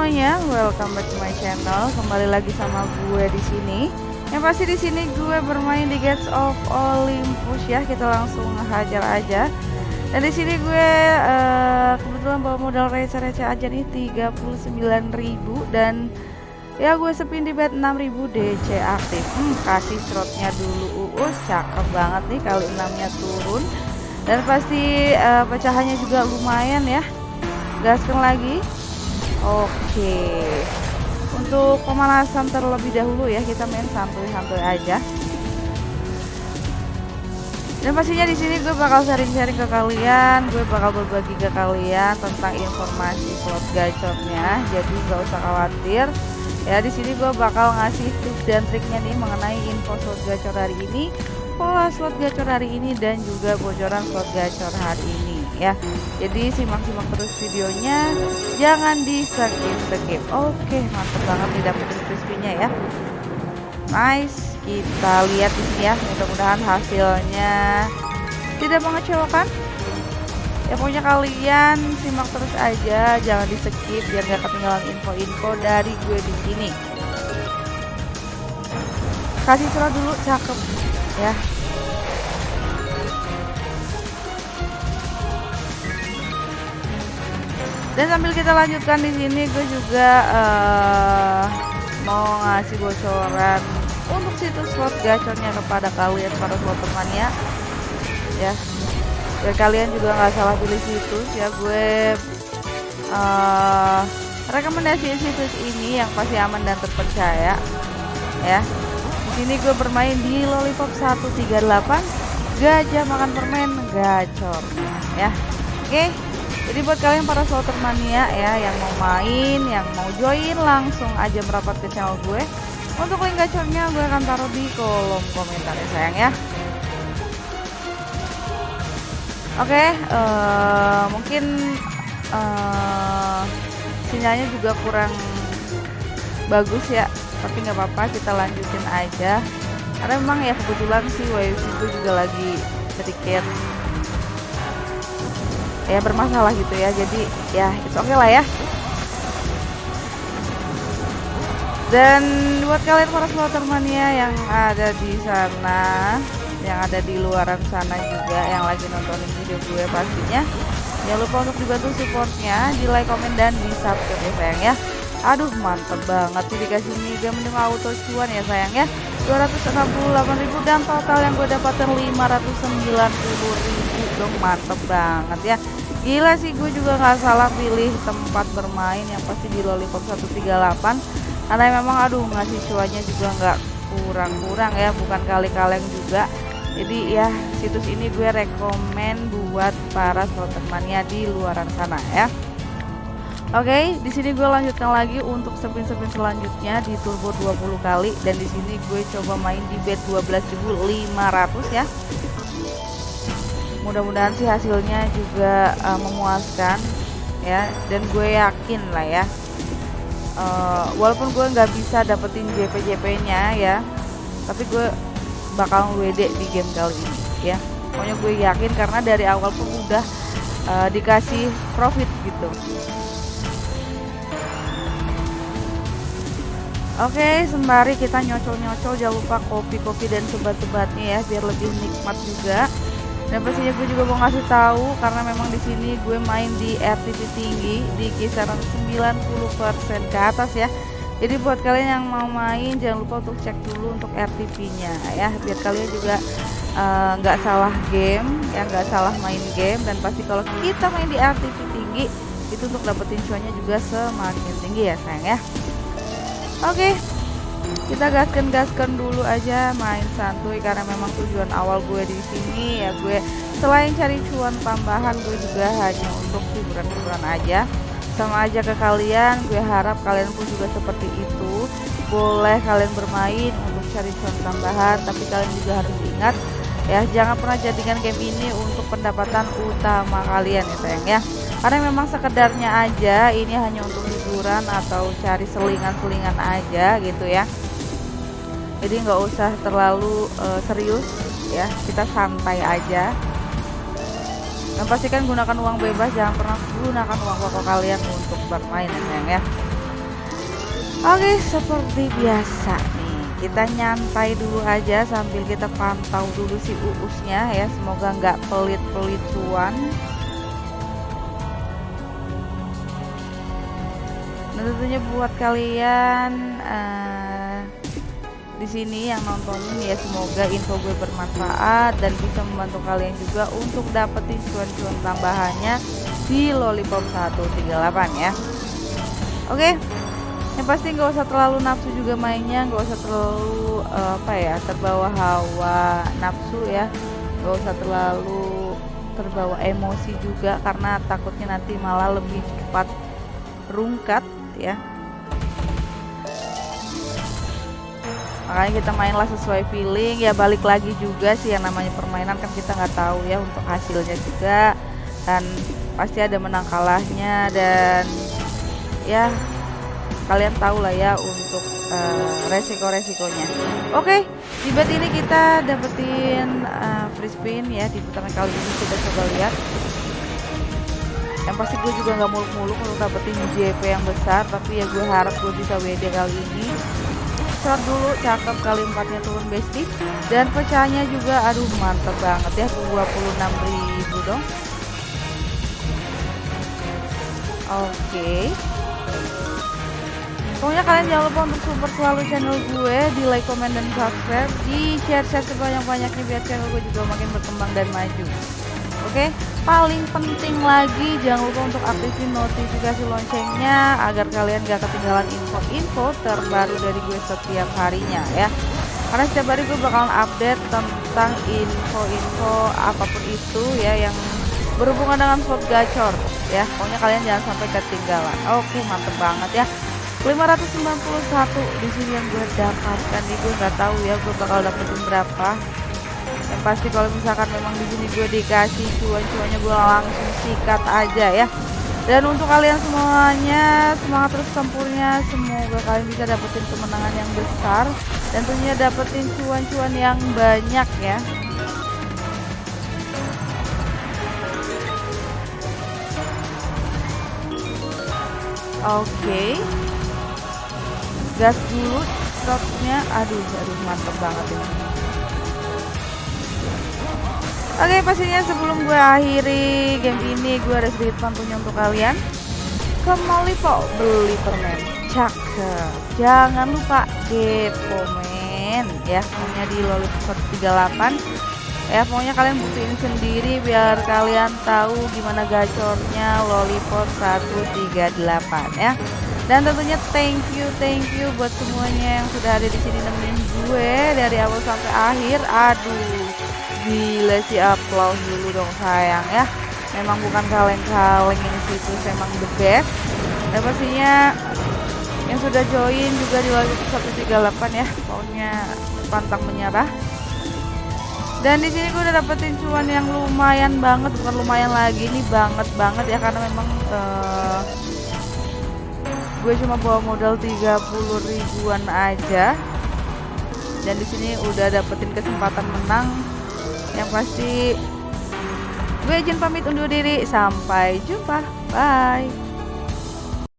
Semuanya, welcome back to my channel. Kembali lagi sama gue di sini. Yang pasti di sini gue bermain di Gates of Olympus ya. Kita langsung hajar aja. Dan di sini gue uh, kebetulan bawa modal receh-receh aja nih 39.000 dan ya gue sepin di bet 6000 DC aktif. Hmm, kasih slotnya dulu uus, cakep banget nih kali 6 nya turun. Dan pasti uh, pecahannya juga lumayan ya. Gaskan lagi Oke. Untuk pemanasan terlebih dahulu ya, kita main santuy-santuy aja. Dan pastinya di sini gue bakal sharing-sharing ke kalian, gue bakal berbagi ke kalian tentang informasi slot gacornya. Jadi gak usah khawatir. Ya di sini gue bakal ngasih tips dan triknya nih mengenai info slot gacor hari ini, pola slot gacor hari ini dan juga bocoran slot gacor hari ini ya. Jadi simak-simak terus videonya. Jangan di skip skip oke mantap banget dapetin crispy-nya ya. Nice. Kita lihat di sini ya mudah-mudahan hasilnya tidak mengecewakan. Ya pokoknya kalian simak terus aja jangan di skip biar gak ketinggalan info-info dari gue di sini. Kasih surat dulu cakep. Ya dan sambil kita lanjutkan di sini gue juga uh, mau ngasih bocoran untuk situs slot gacornya kepada kalian para slotter mania ya biar kalian juga nggak salah pilih situs ya. Gue uh, rekomendasi situs ini yang pasti aman dan terpercaya ya. Di sini gue bermain di lollipop 138 gajah makan permen gacor ya. Oke? okay jadi buat kalian para slotter mania ya yang mau main yang mau join langsung aja merapat ke channel gue. Untuk link gacornya gue akan taruh di kolom komentar ya sayang ya. Oke okay, uh, eh, mungkin uh, sinyalnya juga kurang bagus ya tapi nggak apa-apa kita lanjutin aja. Karena memang ya kebetulan sih wifi gue juga lagi sedikit ya bermasalah gitu ya. Jadi ya itu oke okay lah ya. Dan buat kalian para supporter mania yang ada di sana yang ada di luaran sana juga yang lagi nontonin video gue pastinya jangan lupa untuk dibantu supportnya di like komen dan di subscribe ya sayang ya. Aduh mantep banget sih dikasih mega mending auto cuan ya sayang ya. 268.000 dan total yang gue dapatkan 590.000 dong mantep banget ya Gila sih gue juga nggak salah pilih tempat bermain yang pasti di Lollipop 138 karena memang aduh ngasih cuannya juga nggak kurang-kurang ya bukan kali-kaleng juga. Jadi ya situs ini gue rekomen buat para slotermania di luaran sana ya. Oke, okay, di sini gue lanjutkan lagi untuk spin-spin selanjutnya di turbo 20 kali. Dan di sini gue coba main di bet 12.500 ya mudah-mudahan sih hasilnya juga uh, memuaskan ya. Dan gue yakin lah ya uh, walaupun gue nggak bisa dapetin JP-JP nya ya tapi gue bakal WD di game kali ini ya. Pokoknya gue yakin karena dari awal pun udah uh, dikasih profit gitu. Oke, sembari kita nyocol-nyocol jangan lupa kopi-kopi dan sebat-sebatnya ya biar lebih nikmat juga dan pastinya gue juga mau ngasih tahu karena memang di sini gue main di RTP tinggi di kisaran 90% ke atas ya. Jadi buat kalian yang mau main jangan lupa untuk cek dulu untuk RTP-nya ya. Biar kalian juga eh, nggak uh, salah game ya nggak salah main game. Dan pasti kalau kita main di RTP tinggi itu untuk dapetin cuannya juga semakin tinggi ya sayang ya. Oke okay kita gaskan gaskan dulu aja main santuy karena memang tujuan awal gue di sini ya gue selain cari cuan tambahan gue juga hanya untuk hiburan-hiburan aja. Sama aja ke kalian gue harap kalian pun juga seperti itu. Boleh kalian bermain untuk cari cuan tambahan tapi kalian juga harus ingat ya. Jangan pernah jadikan game ini untuk pendapatan utama kalian ya sayang ya. Karena memang sekedarnya aja ini hanya untuk hiburan atau cari selingan-selingan aja gitu ya. Jadi nggak usah terlalu uh, serius ya. Kita santai aja. Dan pastikan gunakan uang bebas. Jangan pernah gunakan uang pokok kalian untuk bermain ya sayang ya. Oke seperti biasa kita nyantai dulu aja sambil kita pantau dulu si uusnya ya. Semoga nggak pelit-pelit cuan dan tentunya buat kalian uh, di sini yang nontonin ya semoga info gue bermanfaat dan bisa membantu kalian juga untuk dapetin cuan-cuan tambahannya di Lollipop 138 ya. Oke yang pasti nggak usah terlalu nafsu juga mainnya nggak usah terlalu uh, apa ya terbawa hawa nafsu ya. Nggak usah terlalu terbawa emosi juga karena takutnya nanti malah lebih cepat rungkat ya. Makanya kita mainlah sesuai feeling. Ya balik lagi juga sih yang namanya permainan kan kita nggak tahu ya untuk hasilnya juga. Dan pasti ada menang kalahnya dan ya kalian tahu lah ya untuk uh, resiko-resikonya. Oke okay, di bet ini kita dapetin uh, free spin ya di putaran kali ini kita coba lihat. Yang pasti gue juga nggak muluk-muluk untuk dapetin JP yang besar tapi ya gue harap gue bisa WD kali ini. Shot dulu cakep kali empatnya turun besti dan pecahnya juga aduh mantep banget ya 26.000 dong. Oke. okay. Pokoknya kalian jangan lupa untuk support selalu channel gue di like comment dan subscribe. Di share share sebanyak-banyaknya biar channel gue juga makin berkembang dan maju. Oke? Paling penting lagi jangan lupa untuk aktifin notifikasi loncengnya agar kalian gak ketinggalan info-info terbaru dari gue setiap harinya ya. Karena setiap hari gue bakalan update tentang info-info apa pun itu ya yang berhubungan dengan slot gacor ya. Pokoknya kalian jangan sampai ketinggalan. Oke mantep banget ya 591 di sini yang gue dapatkan nih gue nggak tahu ya gue bakal dapetin berapa. Yang pasti kalau misalkan memang di sini gue dikasih cuan-cuannya gue langsung sikat aja ya. Dan untuk kalian semuanya semangat terus tempurnya semoga kalian bisa dapetin kemenangan yang besar. Dan tentunya dapetin cuan-cuan yang banyak ya. Oke. okay. Gas dulu stopnya aduh aduh mantep banget ini. Oke pastinya sebelum gue akhiri game ini gue ada sedikit pantunya untuk kalian. Ke Malipo beli permen. Cakep. Jangan lupa depo men Ya. Punya di Lollipop 38 Ya pokoknya kalian buktiin sendiri biar kalian tahu gimana gacornya Lollipop 138 ya dan tentunya thank you thank you buat semuanya yang sudah ada di sini nemenin gue dari awal sampai akhir. Aduh gila sih applause dulu dong sayang ya. Memang bukan kaleng-kaleng ini situs memang the best. Dan pastinya yang sudah join juga di lagu 138 ya pokoknya pantang menyerah. Dan di sini gue udah dapetin cuan yang lumayan banget bukan lumayan lagi ini banget banget ya karena memang uh, gue cuma bawa modal 30 ribuan aja. Dan di sini udah dapetin kesempatan menang. Yang pasti gue izin pamit undur diri. Sampai jumpa. Bye